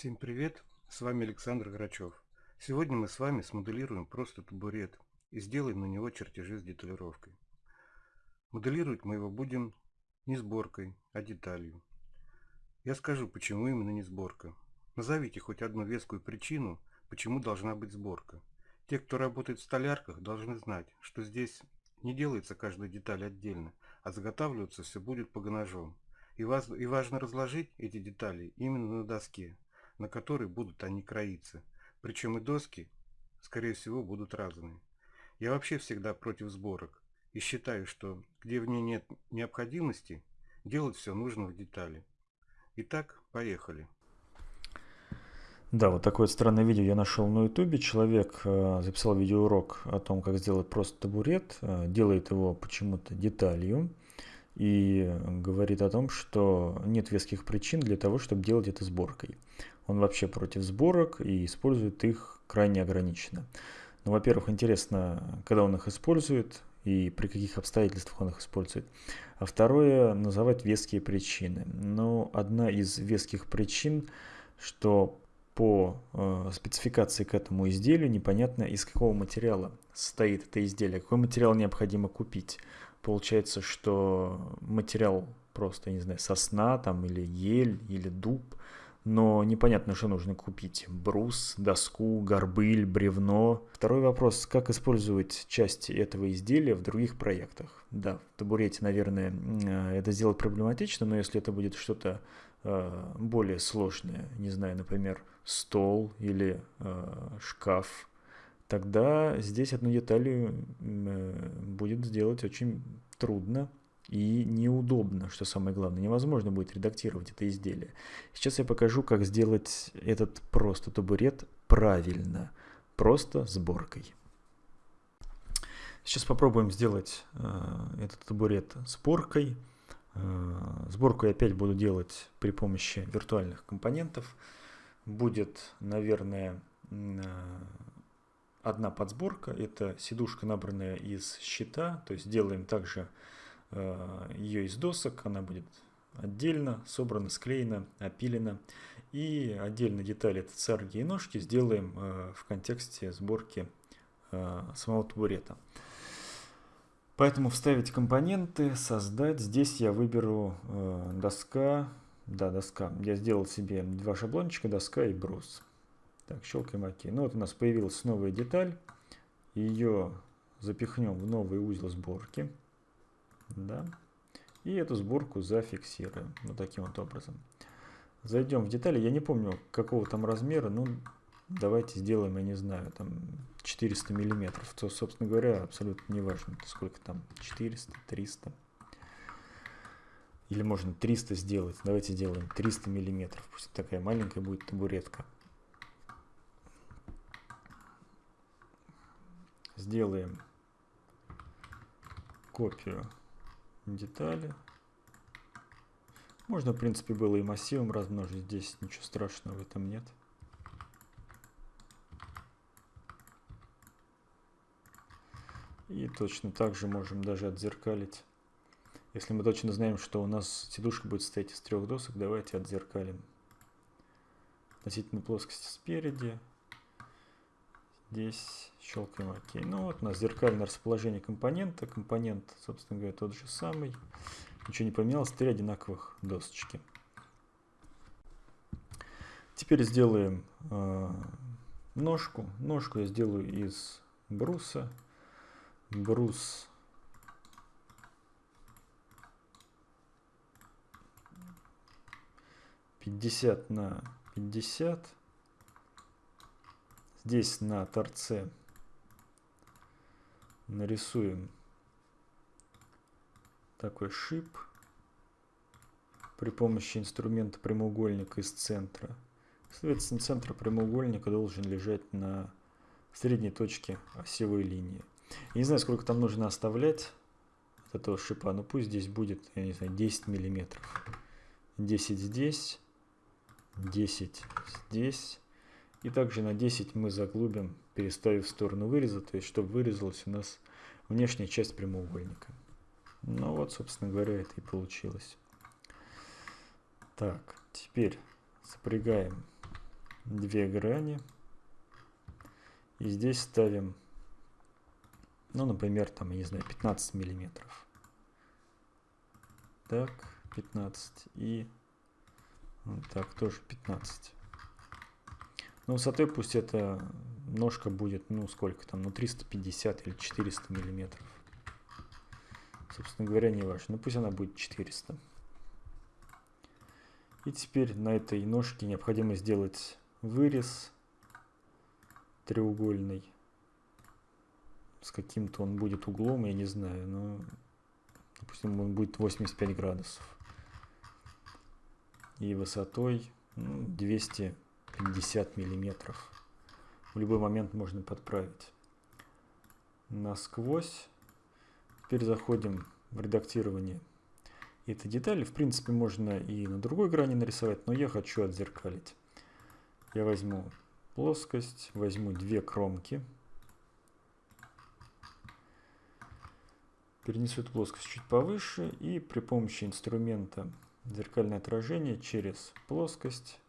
Всем привет! С вами Александр Грачев. Сегодня мы с вами смоделируем просто табурет и сделаем на него чертежи с деталировкой. Моделировать мы его будем не сборкой, а деталью. Я скажу, почему именно не сборка. Назовите хоть одну вескую причину, почему должна быть сборка. Те, кто работает в столярках, должны знать, что здесь не делается каждая деталь отдельно, а заготавливаться все будет по ножом. И, и важно разложить эти детали именно на доске, на которой будут они кроиться. Причем и доски, скорее всего, будут разные. Я вообще всегда против сборок и считаю, что где в ней нет необходимости, делать все нужно в детали. Итак, поехали. Да, вот такое странное видео я нашел на ютубе. Человек э, записал видеоурок о том, как сделать просто табурет, э, делает его почему-то деталью и говорит о том, что нет веских причин для того, чтобы делать это сборкой. Он вообще против сборок и использует их крайне ограниченно. Ну, во-первых, интересно, когда он их использует и при каких обстоятельствах он их использует. А второе, называть веские причины. Но одна из веских причин, что по э, спецификации к этому изделию непонятно из какого материала состоит это изделие, какой материал необходимо купить. Получается, что материал просто, не знаю, сосна там или ель или дуб – но непонятно, что нужно купить. Брус, доску, горбыль, бревно. Второй вопрос, как использовать части этого изделия в других проектах? Да, в табурете, наверное, э, это сделать проблематично, но если это будет что-то э, более сложное, не знаю, например, стол или э, шкаф, тогда здесь одну деталь будет сделать очень трудно, и неудобно, что самое главное. Невозможно будет редактировать это изделие. Сейчас я покажу, как сделать этот просто табурет правильно, просто сборкой. Сейчас попробуем сделать э, этот табурет сборкой. Э, сборку я опять буду делать при помощи виртуальных компонентов. Будет, наверное, э, одна подсборка. Это сидушка, набранная из щита. То есть делаем также ее из досок, она будет отдельно собрана, склеена, опилена. И отдельно детали царги и ножки сделаем э, в контексте сборки э, самого табурета. Поэтому вставить компоненты, создать. Здесь я выберу доска. Да, доска. Я сделал себе два шаблончика, доска и брус. Так, щелкаем ОК. Ну вот у нас появилась новая деталь. Ее запихнем в новый узел сборки да, и эту сборку зафиксируем вот таким вот образом. Зайдем в детали, я не помню какого там размера, ну давайте сделаем, я не знаю, там 400 миллиметров, то, собственно говоря, абсолютно не важно, сколько там, 400, 300. Или можно 300 сделать, давайте сделаем 300 миллиметров, пусть такая маленькая будет табуретка. Сделаем копию детали. Можно, в принципе, было и массивом размножить. Здесь ничего страшного в этом нет. И точно так же можем даже отзеркалить. Если мы точно знаем, что у нас сидушка будет состоять из трех досок, давайте отзеркалим. Относительно плоскости спереди. Здесь щелкаем ОК. Ну вот у нас зеркальное расположение компонента. Компонент, собственно говоря, тот же самый. Ничего не поменялось. Три одинаковых досочки. Теперь сделаем э, ножку. Ножку я сделаю из бруса. Брус пятьдесят на пятьдесят. Здесь на торце нарисуем такой шип при помощи инструмента прямоугольника из центра. Соответственно, центр прямоугольника должен лежать на средней точке осевой линии. Я не знаю, сколько там нужно оставлять от этого шипа, но пусть здесь будет, я не знаю, 10 миллиметров. 10 здесь, 10 здесь, и также на 10 мы заглубим, переставив в сторону выреза, то есть чтобы вырезалась у нас внешняя часть прямоугольника. Ну вот, собственно говоря, это и получилось. Так, теперь запрягаем две грани. И здесь ставим, ну, например, там, я не знаю, 15 миллиметров. Так, 15 и вот так тоже 15. Ну, высотой пусть эта ножка будет, ну, сколько там, ну, 350 или 400 миллиметров. Собственно говоря, не важно. Ну, пусть она будет 400. И теперь на этой ножке необходимо сделать вырез треугольный. С каким-то он будет углом, я не знаю, но допустим он будет 85 градусов. И высотой ну, 250 миллиметров. В любой момент можно подправить. Насквозь. Теперь заходим в редактирование этой детали. В принципе, можно и на другой грани нарисовать, но я хочу отзеркалить. Я возьму плоскость, возьму две кромки. Перенесу эту плоскость чуть повыше и при помощи инструмента зеркальное отражение через плоскость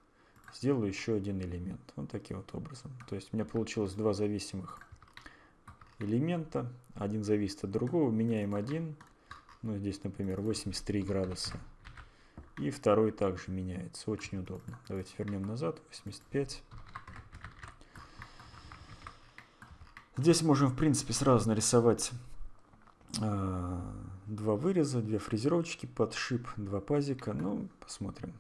сделаю еще один элемент. Вот таким вот образом. То есть у меня получилось два зависимых элемента. Один зависит от другого. Меняем один. Ну, здесь, например, 83 градуса. И второй также меняется. Очень удобно. Давайте вернем назад. 85. Здесь можем, в принципе, сразу нарисовать э, два выреза, две фрезеровочки, подшип, два пазика. Ну, посмотрим.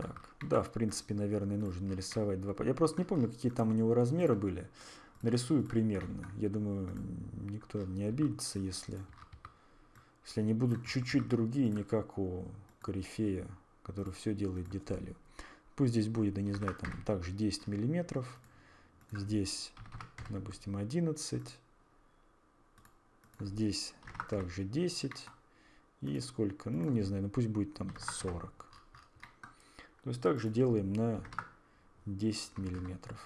Так, да, в принципе, наверное, нужно нарисовать два... Я просто не помню, какие там у него размеры были. Нарисую примерно. Я думаю, никто не обидится, если, если они будут чуть-чуть другие, не как у корифея, который все делает деталью. Пусть здесь будет, я не знаю, там также 10 миллиметров. Здесь, допустим, 11. Здесь также 10. И сколько? Ну, не знаю, ну пусть будет там 40. То есть также делаем на 10 миллиметров.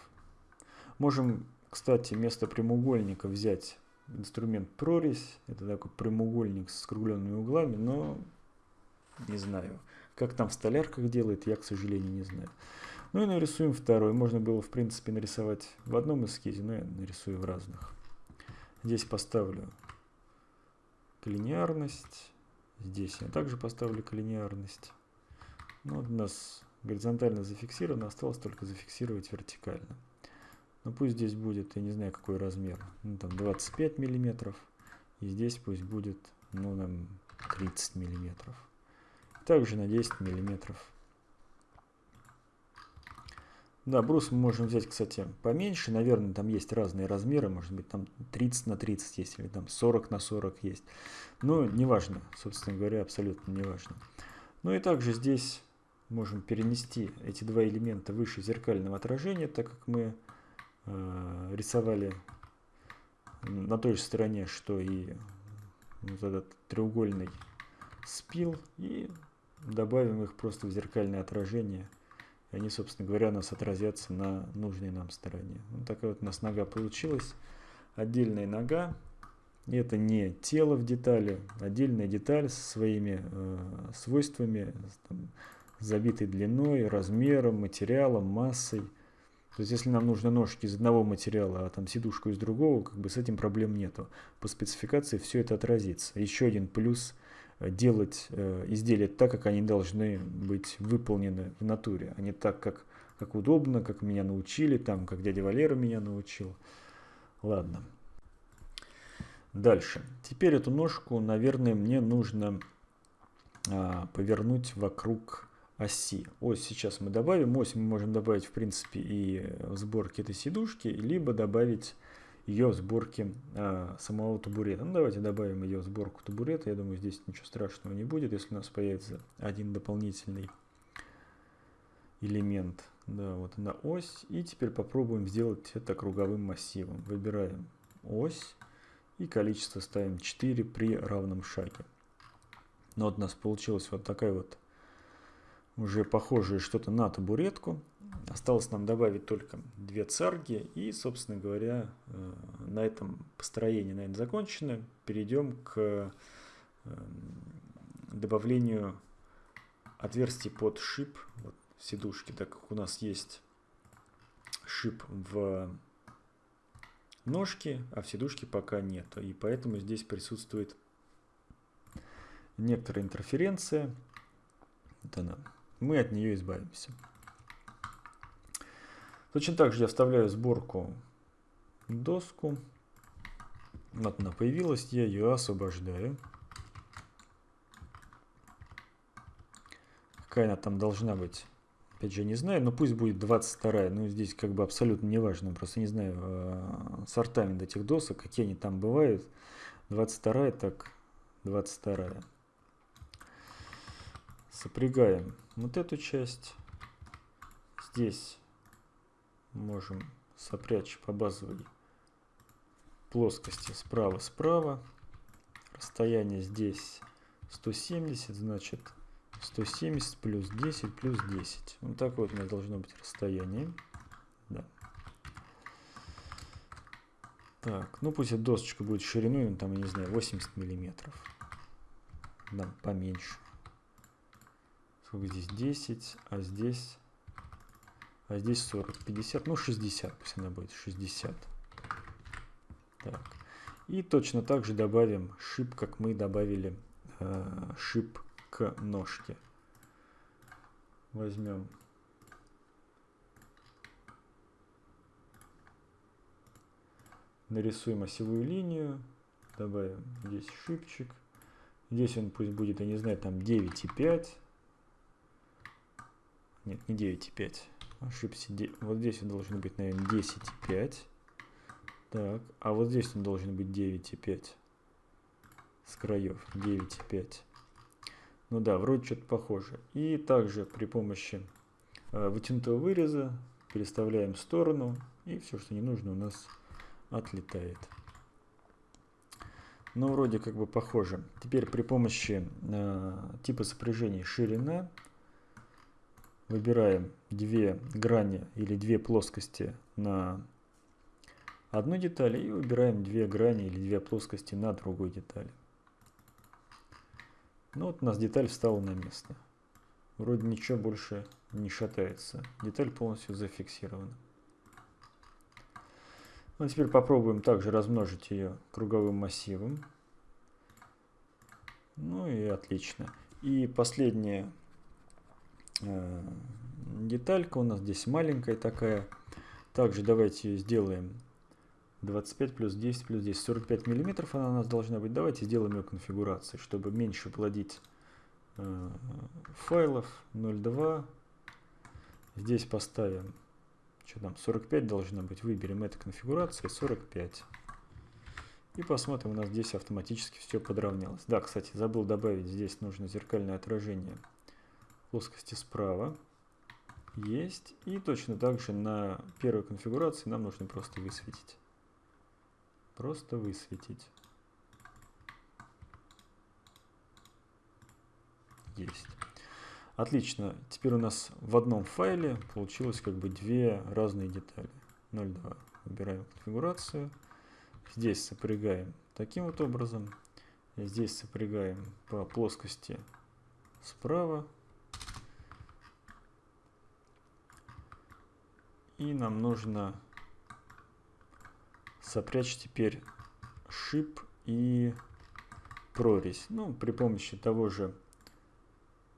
Можем кстати, вместо прямоугольника взять инструмент прорезь. Это такой прямоугольник с скругленными углами, но не знаю. Как там в столярках делает, я, к сожалению, не знаю. Ну и нарисуем второй. Можно было, в принципе, нарисовать в одном эскизе, но я нарисую в разных. Здесь поставлю коллинеарность. Здесь я также поставлю коллинеарность. Ну, у нас горизонтально зафиксировано, осталось только зафиксировать вертикально. Ну пусть здесь будет, я не знаю какой размер, ну там 25 миллиметров. И здесь пусть будет, ну нам 30 миллиметров. Также на 10 миллиметров. Да, брус мы можем взять, кстати, поменьше. Наверное, там есть разные размеры. Может быть, там 30 на 30 есть, или там 40 на 40 есть. Но неважно, собственно говоря, абсолютно неважно. Ну и также здесь можем перенести эти два элемента выше зеркального отражения, так как мы Э, рисовали на той же стороне, что и вот этот треугольный спил, и добавим их просто в зеркальное отражение. Они, собственно говоря, у нас отразятся на нужной нам стороне. Вот такая вот у нас нога получилась. Отдельная нога. И это не тело в детали, отдельная деталь со своими э, свойствами, там, забитой длиной, размером, материалом, массой. То есть, если нам нужны ножки из одного материала, а там сидушку из другого, как бы с этим проблем нету. По спецификации все это отразится. Еще один плюс э, делать э, изделия так, как они должны быть выполнены в натуре, а не так, как, как удобно, как меня научили, там, как дядя Валера меня научил. Ладно. Дальше. Теперь эту ножку, наверное, мне нужно а, повернуть вокруг оси. Ось сейчас мы добавим. Ось мы можем добавить, в принципе, и в сборке этой сидушки, либо добавить ее в сборке а, самого табурета. Ну, давайте добавим ее в сборку табурета. Я думаю, здесь ничего страшного не будет, если у нас появится один дополнительный элемент. Да, вот она ось. И теперь попробуем сделать это круговым массивом. Выбираем ось и количество ставим 4 при равном шаге. Ну, вот у нас получилась вот такая вот уже похожее что-то на табуретку. Осталось нам добавить только две царги. И, собственно говоря, э, на этом построение, наверное, закончено. Перейдем к э, добавлению отверстий под шип. Вот сидушки, так как у нас есть шип в ножке, а в сидушке пока нету. И поэтому здесь присутствует некоторая интерференция. Вот она. Мы от нее избавимся. Точно так же я вставляю сборку доску. Вот она появилась, я ее освобождаю. Какая она там должна быть? Опять же, не знаю, но пусть будет 22 Ну, здесь как бы абсолютно не важно. Просто не знаю э, сортамент этих досок, какие они там бывают. 22 так 22 Сопрягаем вот эту часть. Здесь можем сопрячь по базовой плоскости справа-справа. Расстояние здесь 170, значит 170 плюс 10 плюс 10. Вот так вот у нас должно быть расстояние. Да. Так, ну пусть эта досочка будет шириной, ну, там, я не знаю, 80 миллиметров. Да, поменьше. Здесь? 10, а здесь... А здесь 40, 50, ну 60, пусть она будет 60. Так. И точно так же добавим шип, как мы добавили э, шип к ножке. Возьмем нарисуем осевую линию, добавим здесь шипчик. Здесь он пусть будет, я не знаю, там 9,5. Нет, не 9,5. Ошибся. Вот здесь он должен быть, наверное, 10,5. Так, а вот здесь он должен быть 9,5. С краев 9,5. Ну да, вроде что-то похоже. И также при помощи э, вытянутого выреза переставляем в сторону, и все, что не нужно, у нас отлетает. Ну, вроде как бы похоже. Теперь при помощи э, типа сопряжения ширина выбираем две грани или две плоскости на одной детали и выбираем две грани или две плоскости на другой детали. Ну вот у нас деталь встала на место. Вроде ничего больше не шатается. Деталь полностью зафиксирована. Ну, теперь попробуем также размножить ее круговым массивом. Ну и отлично. И последняя деталька у нас здесь маленькая такая. Также давайте сделаем 25 плюс 10 плюс 10, 45 миллиметров она у нас должна быть. Давайте сделаем ее конфигурацией, чтобы меньше плодить э, файлов 0.2. Здесь поставим, что там, 45 должно быть. Выберем эту конфигурацию, 45. И посмотрим, у нас здесь автоматически все подравнялось. Да, кстати, забыл добавить, здесь нужно зеркальное отражение плоскости справа. Есть. И точно так же на первой конфигурации нам нужно просто высветить. Просто высветить. Есть. Отлично. Теперь у нас в одном файле получилось как бы две разные детали. 0.2. Выбираем конфигурацию. Здесь сопрягаем таким вот образом. Здесь сопрягаем по плоскости справа. И нам нужно сопрячь теперь шип и прорезь. Ну, при помощи того же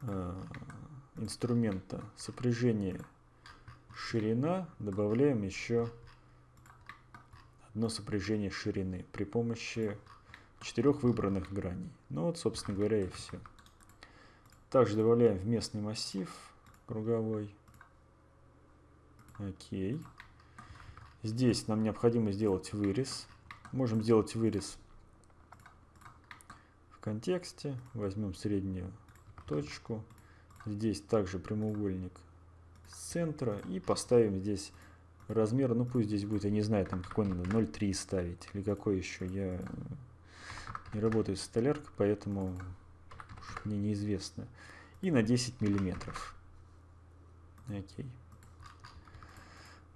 э, инструмента сопряжения ширина добавляем еще одно сопряжение ширины при помощи четырех выбранных граней. Ну вот, собственно говоря, и все. Также добавляем в местный массив круговой. Окей. Здесь нам необходимо сделать вырез. Можем сделать вырез в контексте. Возьмем среднюю точку. Здесь также прямоугольник с центра. И поставим здесь размер. Ну пусть здесь будет, я не знаю, там какой надо, 0,3 ставить. Или какой еще. Я не работаю с столяркой, поэтому мне неизвестно. И на 10 миллиметров. Окей.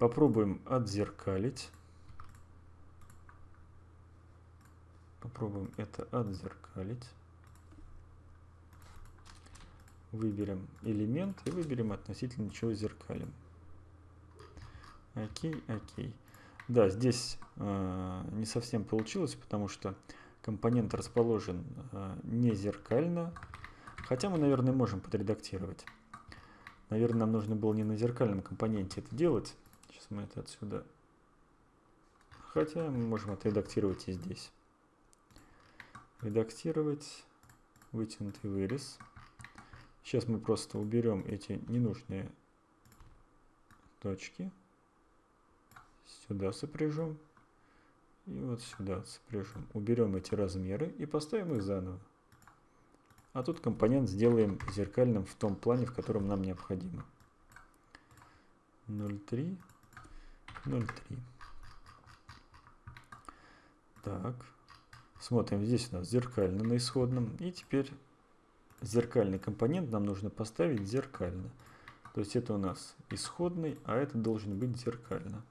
Попробуем отзеркалить. Попробуем это отзеркалить. выберем элемент и выберем относительно чего зеркалим. Окей, окей. Да, здесь э, не совсем получилось, потому что компонент расположен э, не зеркально. Хотя мы, наверное, можем подредактировать. Наверное, нам нужно было не на зеркальном компоненте это делать. Сейчас мы это отсюда... Хотя мы можем отредактировать и здесь. Редактировать, вытянутый вырез. Сейчас мы просто уберем эти ненужные точки сюда сопряжем и вот сюда сопряжем. Уберем эти размеры и поставим их заново. А тут компонент сделаем зеркальным в том плане, в котором нам необходимо. 0,3, 0,3. Так, смотрим, здесь у нас зеркально на исходном. И теперь зеркальный компонент нам нужно поставить зеркально. То есть это у нас исходный, а это должен быть зеркально.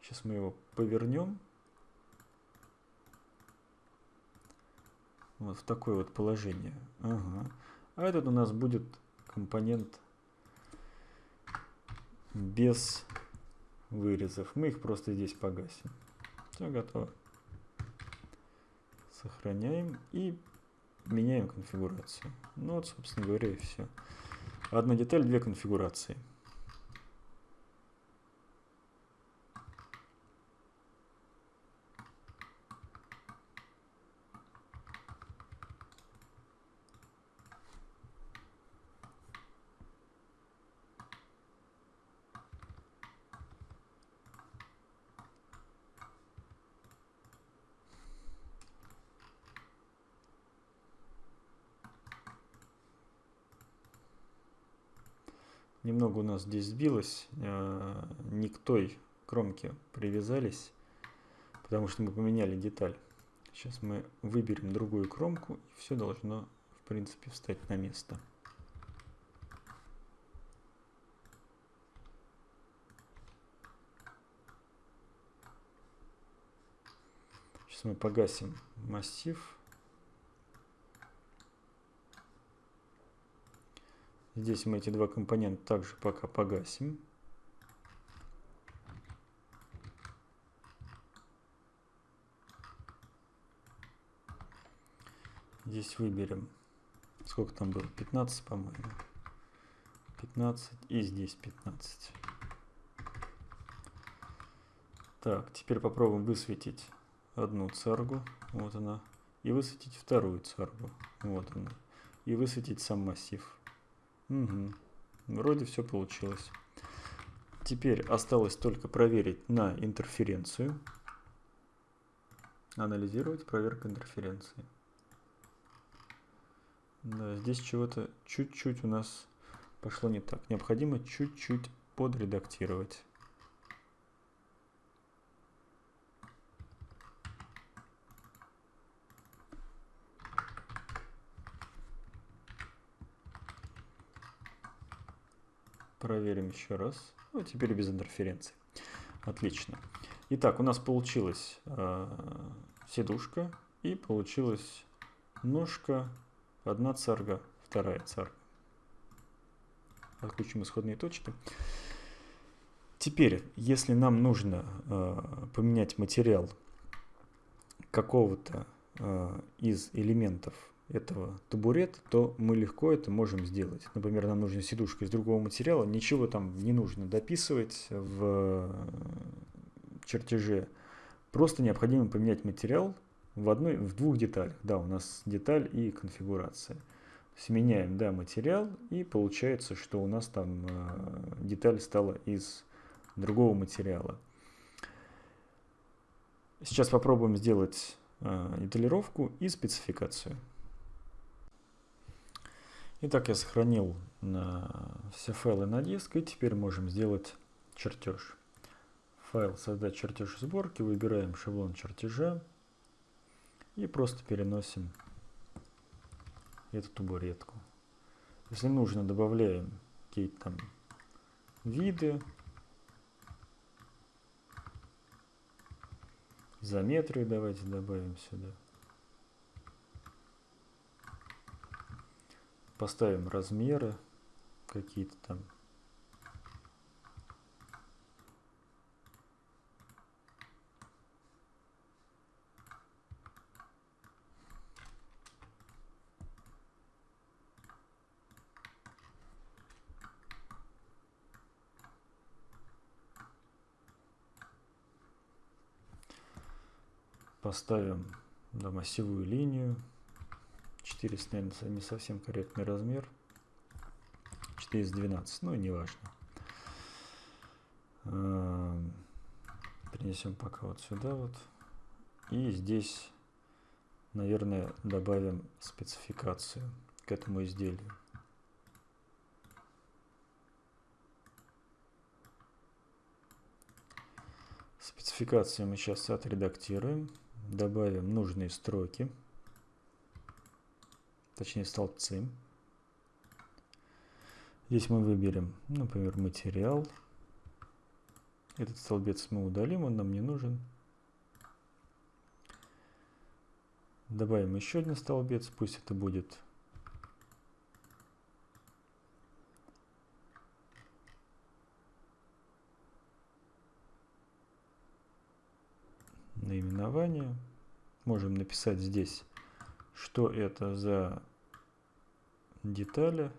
Сейчас мы его повернем. Вот в такое вот положение. Ага. А этот у нас будет компонент без вырезов. Мы их просто здесь погасим. Все готово. Сохраняем и меняем конфигурацию. Ну вот, собственно говоря, и все. Одна деталь, две конфигурации. Немного у нас здесь сбилось, э, не к той кромке привязались, потому что мы поменяли деталь. Сейчас мы выберем другую кромку, и все должно, в принципе, встать на место. Сейчас мы погасим массив. Здесь мы эти два компонента также пока погасим. Здесь выберем, сколько там было, 15, по-моему. 15 и здесь 15. Так, теперь попробуем высветить одну царгу, вот она, и высветить вторую царгу, вот она, и высветить сам массив. Угу. Вроде все получилось. Теперь осталось только проверить на интерференцию. Анализировать проверка интерференции. Да, здесь чего-то чуть-чуть у нас пошло не так. Необходимо чуть-чуть подредактировать. Проверим еще раз. Ну, теперь без интерференции. Отлично. Итак, у нас получилась э, сидушка и получилась ножка, одна царга, вторая царга. Отключим исходные точки. Теперь, если нам нужно э, поменять материал какого-то э, из элементов этого табурет, то мы легко это можем сделать. Например, нам нужна сидушка из другого материала, ничего там не нужно дописывать в чертеже. Просто необходимо поменять материал в, одной, в двух деталях. Да, у нас деталь и конфигурация. Сменяем да, материал и получается, что у нас там э, деталь стала из другого материала. Сейчас попробуем сделать э, деталировку и спецификацию. Итак, я сохранил на все файлы на диск, и теперь можем сделать чертеж. Файл «Создать чертеж сборки», выбираем шаблон чертежа и просто переносим эту табуретку. Если нужно, добавляем какие-то там виды, изометрию давайте добавим сюда. Поставим размеры какие-то там. Поставим да, массивую линию. 400, наверное, не совсем корректный размер. 412, ну, неважно. Эм, Перенесем пока вот сюда вот. И здесь, наверное, добавим спецификацию к этому изделию. Спецификацию мы сейчас отредактируем, добавим нужные строки точнее столбцы. Здесь мы выберем, например, материал. Этот столбец мы удалим, он нам не нужен. Добавим еще один столбец, пусть это будет наименование. Можем написать здесь, что это за детали.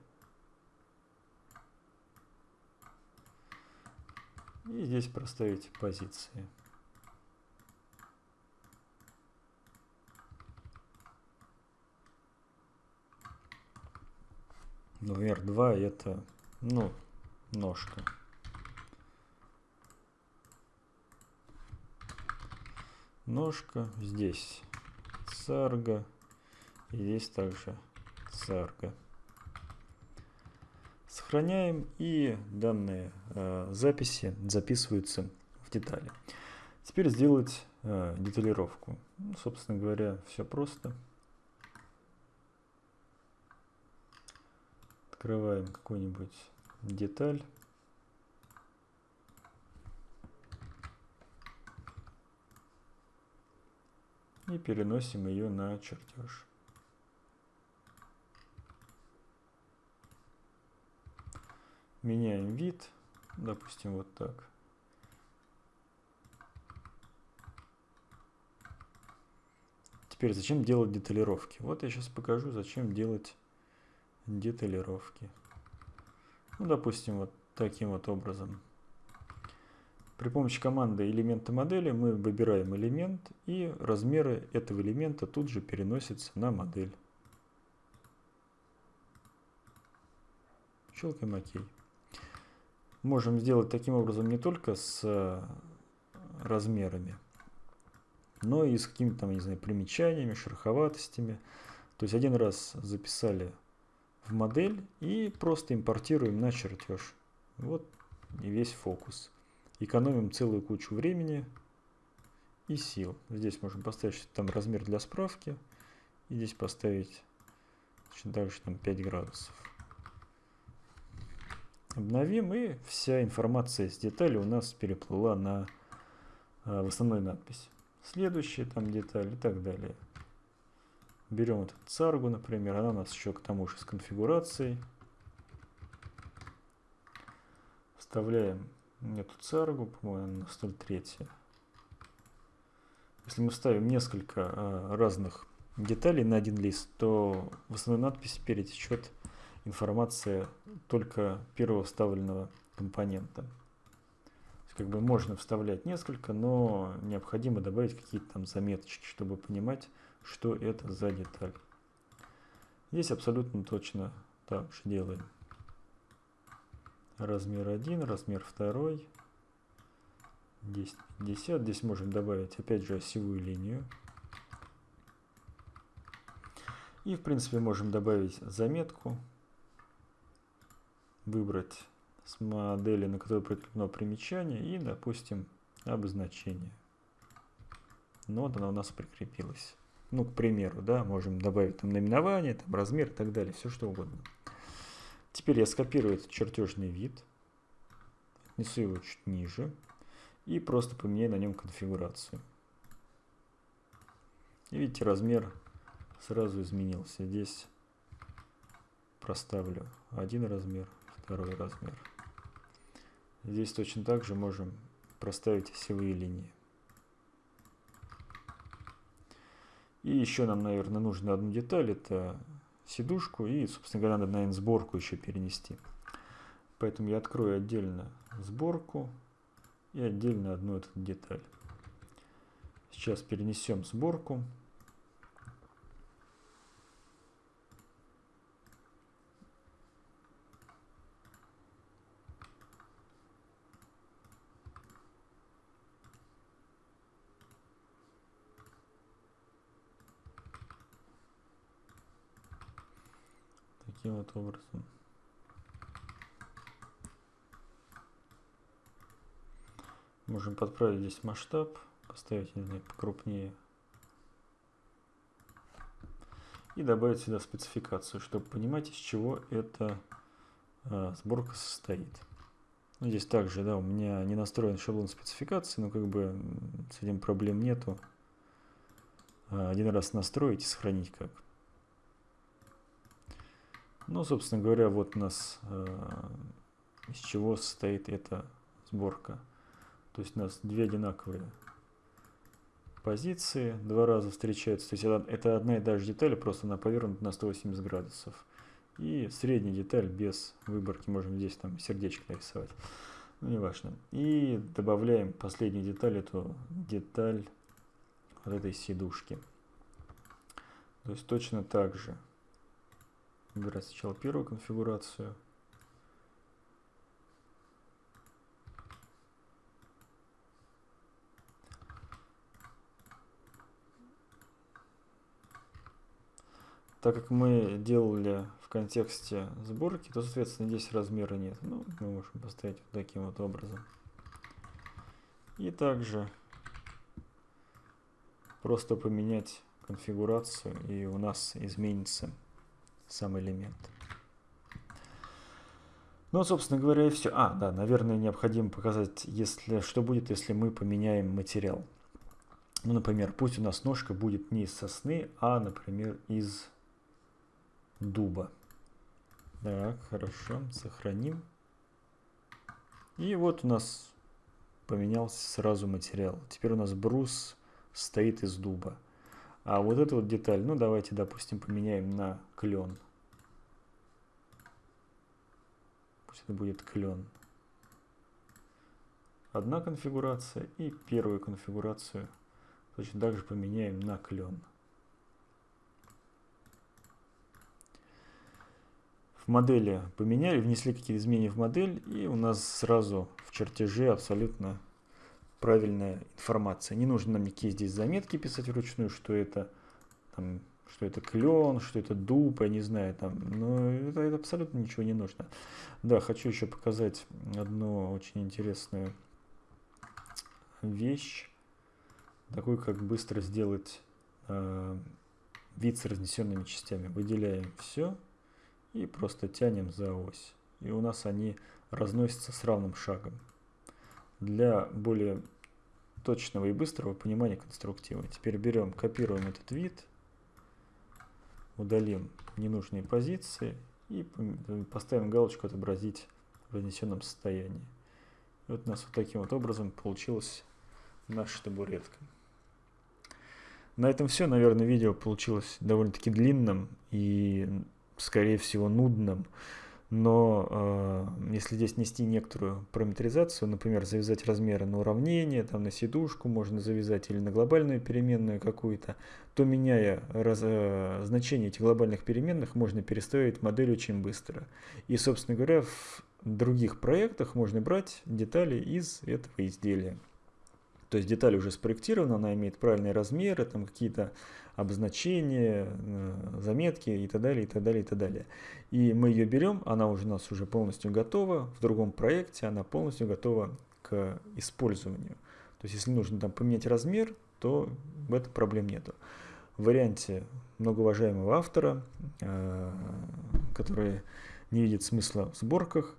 И здесь проставить позиции. Например, 2 это, ну, ножка. Ножка, здесь сарга, и здесь также сарга. Сохраняем и данные э, записи записываются в детали. Теперь сделать э, деталировку. Ну, собственно говоря, все просто. Открываем какую-нибудь деталь. И переносим ее на чертеж. Меняем вид, допустим, вот так. Теперь зачем делать деталировки? Вот я сейчас покажу, зачем делать деталировки. Ну, допустим, вот таким вот образом. При помощи команды элемента модели мы выбираем элемент и размеры этого элемента тут же переносятся на модель. Щелкаем ОК можем сделать таким образом не только с э, размерами, но и с какими-то не знаю, примечаниями, шероховатостями. То есть один раз записали в модель и просто импортируем на чертеж. Вот и весь фокус. Экономим целую кучу времени и сил. Здесь можем поставить там размер для справки. И здесь поставить так же там 5 градусов. Обновим, и вся информация с детали у нас переплыла на э, в основной надпись. Следующая там деталь и так далее. Берем эту царгу, например, она у нас еще к тому же с конфигурацией. Вставляем эту царгу, по-моему, на 103. Если мы ставим несколько э, разных деталей на один лист, то в основной надписи перетечет информация только первого вставленного компонента. Как бы можно вставлять несколько, но необходимо добавить какие-то там заметочки, чтобы понимать, что это за деталь. Здесь абсолютно точно так же делаем. Размер 1, размер 2, 10, 50. Здесь можем добавить опять же осевую линию. И в принципе можем добавить заметку выбрать с модели, на которой прикреплено примечание, и, допустим, обозначение. Ну, вот она у нас прикрепилась. Ну, к примеру, да, можем добавить там наименование, там размер и так далее, все что угодно. Теперь я скопирую этот чертежный вид, отнесу его чуть ниже и просто поменяю на нем конфигурацию. И видите, размер сразу изменился. Здесь проставлю один размер, второй размер. Здесь точно так же можем проставить осевые линии. И еще нам, наверное, нужно одну деталь, это сидушку и, собственно говоря, надо, наверное, сборку еще перенести. Поэтому я открою отдельно сборку и отдельно одну эту деталь. Сейчас перенесем сборку. Таким вот образом. Можем подправить здесь масштаб, поставить, не знаю, покрупнее. И добавить сюда спецификацию, чтобы понимать, из чего эта а, сборка состоит. Ну, здесь также, да, у меня не настроен шаблон спецификации, но как бы с этим проблем нету. А, один раз настроить и сохранить как. Ну, собственно говоря, вот у нас э, из чего состоит эта сборка. То есть у нас две одинаковые позиции, два раза встречаются. То есть это, это одна и та же деталь, просто она повернута на 180 градусов. И средняя деталь без выборки, можем здесь там сердечко нарисовать. Ну, неважно. И добавляем последнюю деталь, эту деталь вот этой сидушки. То есть точно так же Выбирать сначала первую конфигурацию. Так как мы делали в контексте сборки, то, соответственно, здесь размера нет. Ну, мы можем поставить вот таким вот образом. И также просто поменять конфигурацию, и у нас изменится сам элемент. Ну, собственно говоря, и все. А, да, наверное, необходимо показать, если, что будет, если мы поменяем материал. Ну, например, пусть у нас ножка будет не из сосны, а, например, из дуба. Так, хорошо, сохраним. И вот у нас поменялся сразу материал. Теперь у нас брус стоит из дуба. А вот эту вот деталь, ну давайте, допустим, поменяем на клен. Пусть это будет клен. Одна конфигурация и первую конфигурацию точно так же поменяем на клен. В модели поменяли, внесли какие-то изменения в модель, и у нас сразу в чертеже абсолютно правильная информация. Не нужно нам никакие здесь заметки писать вручную, что это, там, что это клен, что это дуб, я не знаю, там, но это, это абсолютно ничего не нужно. Да, хочу еще показать одну очень интересную вещь, такую, как быстро сделать э, вид с разнесенными частями. Выделяем все и просто тянем за ось. И у нас они разносятся с равным шагом для более точного и быстрого понимания конструктива. Теперь берем, копируем этот вид, удалим ненужные позиции и поставим галочку «Отобразить в разнесенном состоянии». И вот у нас вот таким вот образом получилась наша табуретка. На этом все. Наверное, видео получилось довольно-таки длинным и, скорее всего, нудным но э, если здесь нести некоторую параметризацию, например, завязать размеры на уравнение, там, на сидушку можно завязать или на глобальную переменную какую-то, то меняя раз, э, значение этих глобальных переменных, можно перестроить модель очень быстро. И, собственно говоря, в других проектах можно брать детали из этого изделия. То есть деталь уже спроектирована, она имеет правильные размеры, там какие-то обозначения, э, заметки и так далее, и так далее, и так далее. И мы ее берем, она уже у нас уже полностью готова, в другом проекте она полностью готова к использованию. То есть если нужно там поменять размер, то в этом проблем нету. В варианте многоуважаемого автора, э, который не видит смысла в сборках,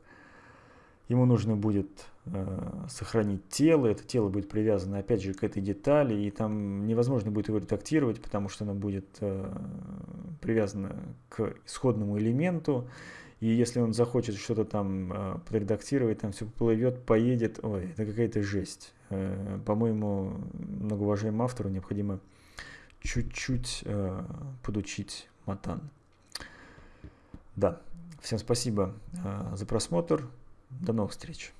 ему нужно будет э, сохранить тело, это тело будет привязано опять же к этой детали, и там невозможно будет его редактировать, потому что оно будет э, привязано к исходному элементу, и если он захочет что-то там э, подредактировать, там все плывет, поедет, ой, это какая-то жесть. Э, по-моему, многоуважаемому автору необходимо чуть-чуть э, подучить матан. Да, всем спасибо за просмотр. До новых встреч.